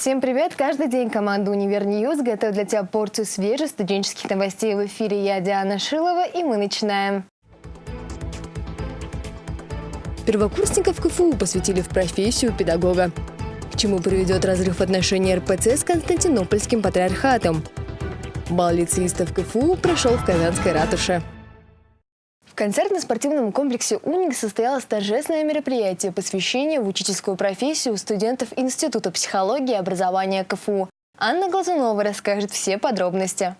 Всем привет! Каждый день команда «Универ Ньюз» готовит для тебя порцию свежих студенческих новостей. В эфире я, Диана Шилова, и мы начинаем. Первокурсников КФУ посвятили в профессию педагога. К чему приведет разрыв отношений РПЦ с Константинопольским патриархатом? Бал лицеистов КФУ прошел в Казанской ратуше. В концертно-спортивном комплексе «Уник» состоялось торжественное мероприятие посвящение в учительскую профессию студентов Института психологии и образования КФУ. Анна Глазунова расскажет все подробности.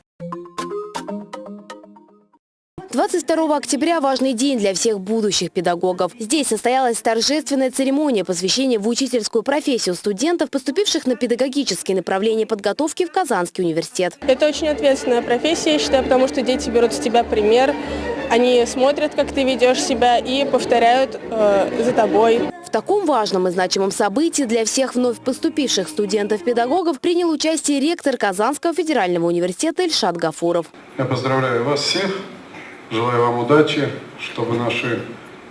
22 октября – важный день для всех будущих педагогов. Здесь состоялась торжественная церемония посвящения в учительскую профессию студентов, поступивших на педагогические направления подготовки в Казанский университет. Это очень ответственная профессия, я считаю, потому что дети берут с тебя пример, они смотрят, как ты ведешь себя и повторяют э, за тобой. В таком важном и значимом событии для всех вновь поступивших студентов-педагогов принял участие ректор Казанского федерального университета Ильшат Гафуров. Я поздравляю вас всех, желаю вам удачи, чтобы наши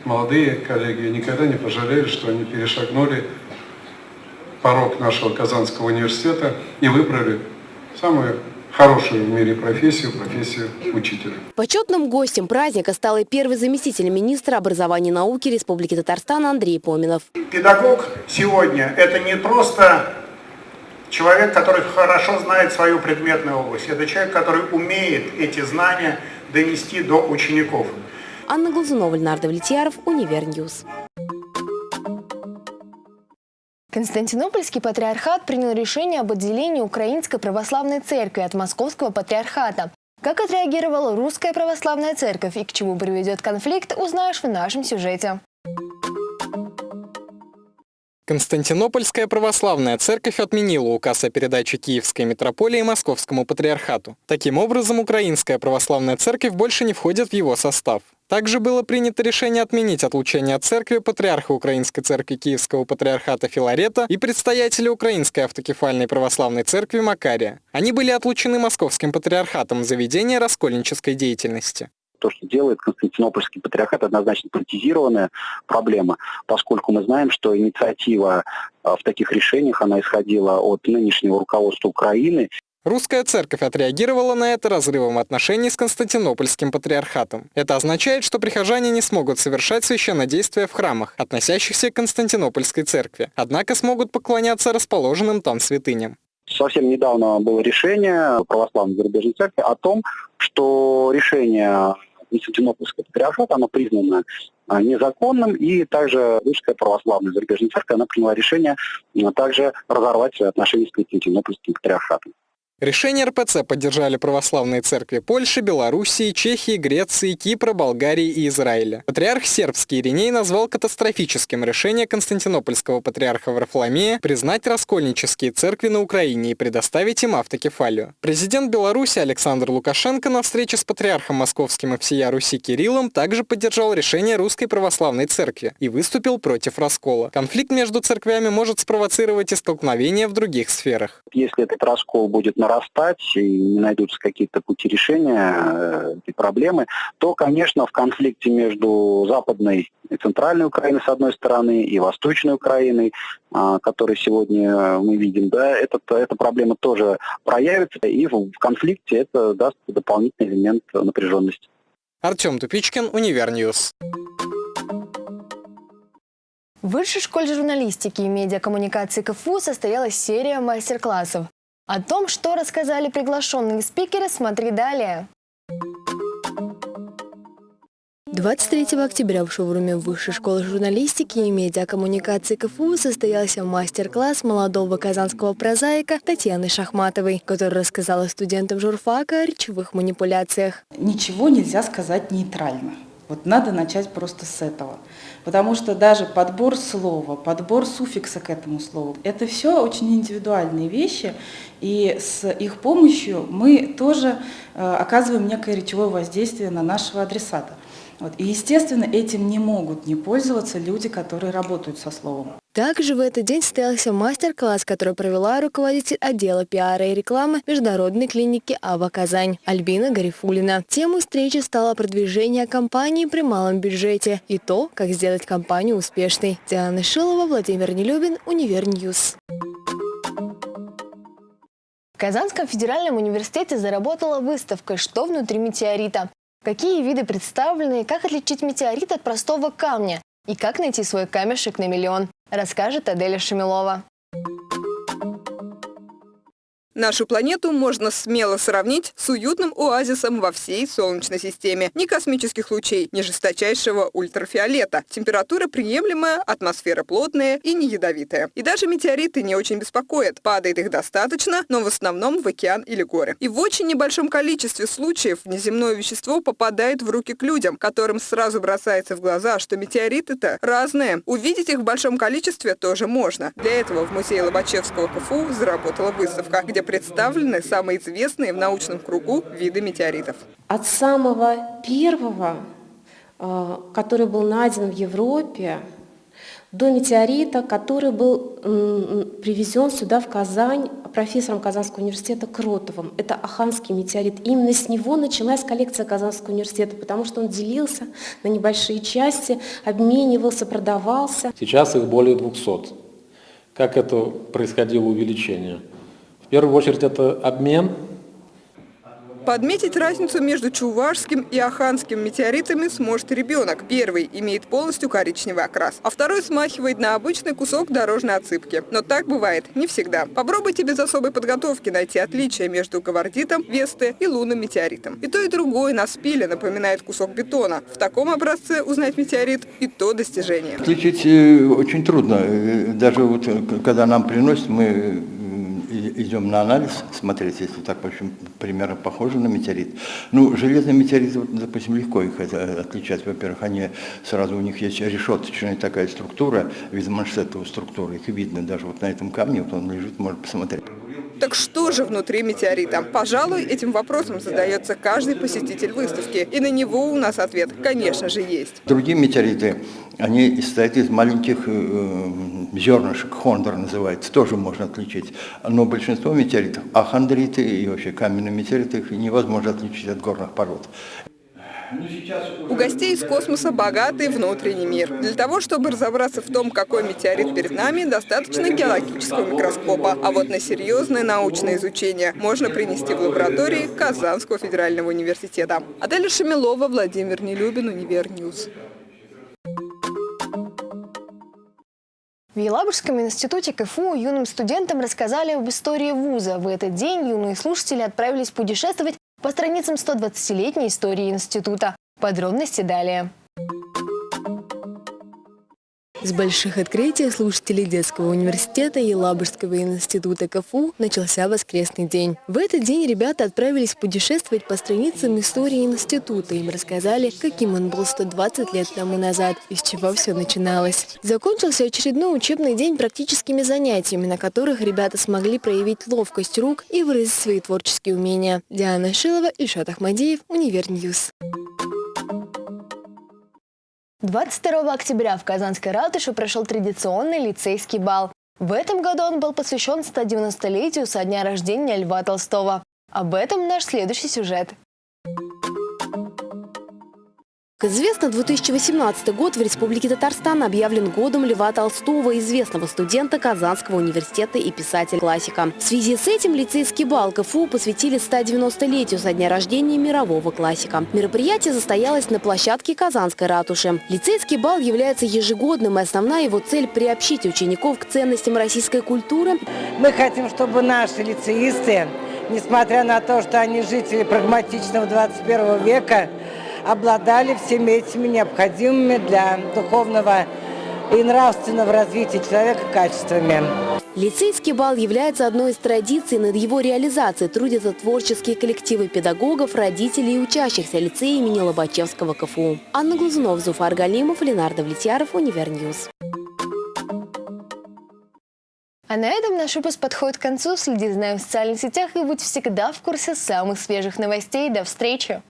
молодые коллеги никогда не пожалели, что они перешагнули порог нашего Казанского университета и выбрали самую хорошую в мире профессию, профессию учителя. Почетным гостем праздника стал и первый заместитель министра образования и науки Республики Татарстан Андрей Поминов. Педагог сегодня – это не просто человек, который хорошо знает свою предметную область. Это человек, который умеет эти знания донести до учеников. Анна Глазунова, Леонард Влетьяров, Univer News. Константинопольский патриархат принял решение об отделении Украинской православной церкви от Московского патриархата. Как отреагировала Русская православная церковь и к чему приведет конфликт, узнаешь в нашем сюжете. Константинопольская православная церковь отменила указ о передаче Киевской митрополии Московскому патриархату. Таким образом, Украинская православная церковь больше не входит в его состав. Также было принято решение отменить отлучение от церкви патриарха Украинской церкви Киевского патриархата Филарета и предстоятеля Украинской автокефальной православной церкви Макария. Они были отлучены Московским патриархатом за ведение раскольнической деятельности то, что делает Константинопольский патриархат, однозначно политизированная проблема, поскольку мы знаем, что инициатива а, в таких решениях, она исходила от нынешнего руководства Украины. Русская церковь отреагировала на это разрывом отношений с Константинопольским патриархатом. Это означает, что прихожане не смогут совершать священнодействия в храмах, относящихся к Константинопольской церкви, однако смогут поклоняться расположенным там святыням. Совсем недавно было решение православной зарубежной церкви о том, что решение Константинопольского патриархата, оно признано а, незаконным, и также Русская православная зарубежная церковь, она приняла решение а, также разорвать отношения с Константинопольским патриархатом. Решение РПЦ поддержали православные церкви Польши, Белоруссии, Чехии, Греции, Кипра, Болгарии и Израиля. Патриарх сербский Ириней назвал катастрофическим решение Константинопольского патриарха Варфоломея признать раскольнические церкви на Украине и предоставить им автокефалию. Президент Беларуси Александр Лукашенко на встрече с патриархом московским и всея Руси Кириллом также поддержал решение Русской православной церкви и выступил против раскола. Конфликт между церквями может спровоцировать и столкновения в других сферах. Если этот раскол будет на нарастать и не найдутся какие-то пути решения э, этой проблемы, то, конечно, в конфликте между Западной и Центральной Украиной, с одной стороны, и Восточной Украиной, а, который сегодня мы видим, да, этот, эта проблема тоже проявится, и в конфликте это даст дополнительный элемент напряженности. Артем Тупичкин, Univer News. В Высшей школе журналистики и медиакоммуникации КФУ состоялась серия мастер-классов. О том, что рассказали приглашенные спикеры, смотри далее. 23 октября в шоуруме Высшей школы журналистики и медиакоммуникации КФУ состоялся мастер-класс молодого казанского прозаика Татьяны Шахматовой, которая рассказала студентам журфака о речевых манипуляциях. Ничего нельзя сказать нейтрально. Вот надо начать просто с этого. Потому что даже подбор слова, подбор суффикса к этому слову, это все очень индивидуальные вещи, и с их помощью мы тоже э, оказываем некое речевое воздействие на нашего адресата. Вот. И, естественно, этим не могут не пользоваться люди, которые работают со словом. Также в этот день состоялся мастер-класс, который провела руководитель отдела пиара и рекламы Международной клиники АВА Казань Альбина Гарифуллина. Темой встречи стало продвижение компании при малом бюджете и то, как сделать компанию успешной. Диана Шилова, Владимир Нелюбин, Univer News. Казанском федеральном университете заработала выставка «Что внутри метеорита?». Какие виды представлены, как отличить метеорит от простого камня и как найти свой камешек на миллион, расскажет Аделя Шамилова. Нашу планету можно смело сравнить с уютным оазисом во всей Солнечной системе. Ни космических лучей, ни жесточайшего ультрафиолета. Температура приемлемая, атмосфера плотная и не ядовитая. И даже метеориты не очень беспокоят. Падает их достаточно, но в основном в океан или горы. И в очень небольшом количестве случаев внеземное вещество попадает в руки к людям, которым сразу бросается в глаза, что метеориты-то разные. Увидеть их в большом количестве тоже можно. Для этого в музее Лобачевского КФУ заработала выставка, где представлены самые известные в научном кругу виды метеоритов. От самого первого, э, который был найден в Европе, до метеорита, который был привезен сюда, в Казань, профессором Казанского университета Кротовым. Это Аханский метеорит. Именно с него началась коллекция Казанского университета, потому что он делился на небольшие части, обменивался, продавался. Сейчас их более 200. Как это происходило увеличение? В первую очередь это обмен. Подметить разницу между чувашским и аханским метеоритами сможет ребенок. Первый имеет полностью коричневый окрас, а второй смахивает на обычный кусок дорожной отсыпки. Но так бывает не всегда. Попробуйте без особой подготовки найти отличия между гавардитом, весты и лунным метеоритом. И то, и другое на спиле напоминает кусок бетона. В таком образце узнать метеорит и то достижение. Отличить э, очень трудно. Э, даже вот э, когда нам приносят, мы идем на анализ смотреть, если так, в общем, примерно похоже на метеорит. Ну, железные метеориты, допустим, легко их отличать. Во-первых, они сразу, у них есть решеточная такая структура, вид маншетовой структуры, их видно даже вот на этом камне, вот он лежит, можно посмотреть. Так что же внутри метеорита? Пожалуй, этим вопросом задается каждый посетитель выставки. И на него у нас ответ, конечно же, есть. Другие метеориты, они состоят из маленьких э, зернышек, хондр называется, тоже можно отличить. Но большинство метеоритов, ахондриты и вообще каменные метеориты, их невозможно отличить от горных пород. У гостей из космоса богатый внутренний мир. Для того, чтобы разобраться в том, какой метеорит перед нами, достаточно геологического микроскопа. А вот на серьезное научное изучение можно принести в лаборатории Казанского федерального университета. Аделя Шамилова, Владимир Нелюбин, Univer News. В Елабужском институте КФУ юным студентам рассказали об истории вуза. В этот день юные слушатели отправились путешествовать по страницам 120-летней истории института. Подробности далее. С больших открытий слушателей детского университета Елабужского института КФУ начался воскресный день. В этот день ребята отправились путешествовать по страницам истории института. Им рассказали, каким он был 120 лет тому назад и с чего все начиналось. Закончился очередной учебный день практическими занятиями, на которых ребята смогли проявить ловкость рук и выразить свои творческие умения. Диана Шилова, Ильшат Ахмадеев, Univer News. 22 октября в Казанской ратуше прошел традиционный лицейский бал. В этом году он был посвящен 190-летию со дня рождения Льва Толстого. Об этом наш следующий сюжет. Как известно, 2018 год в Республике Татарстан объявлен годом Льва Толстого, известного студента Казанского университета и писателя-классика. В связи с этим лицейский бал КФУ посвятили 190-летию со дня рождения мирового классика. Мероприятие состоялось на площадке Казанской ратуши. Лицейский бал является ежегодным, и основная его цель – приобщить учеников к ценностям российской культуры. Мы хотим, чтобы наши лицеисты, несмотря на то, что они жители прагматичного 21 века, обладали всеми этими необходимыми для духовного и нравственного развития человека качествами. Лицейский бал является одной из традиций. Над его реализацией трудятся творческие коллективы педагогов, родителей и учащихся лицея имени Лобачевского КФУ. Анна Глазунова, Зуфар Галимов, Ленар Давлетьяров, Univer News. А на этом наш выпуск подходит к концу. Следи за нами в социальных сетях и будь всегда в курсе самых свежих новостей. До встречи!